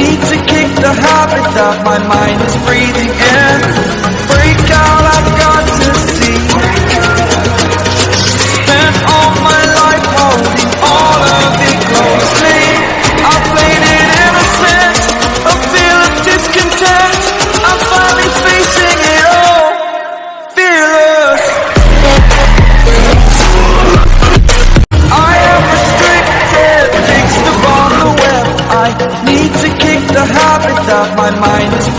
need to kick the habit that my mind is breathing top, it's off my mind.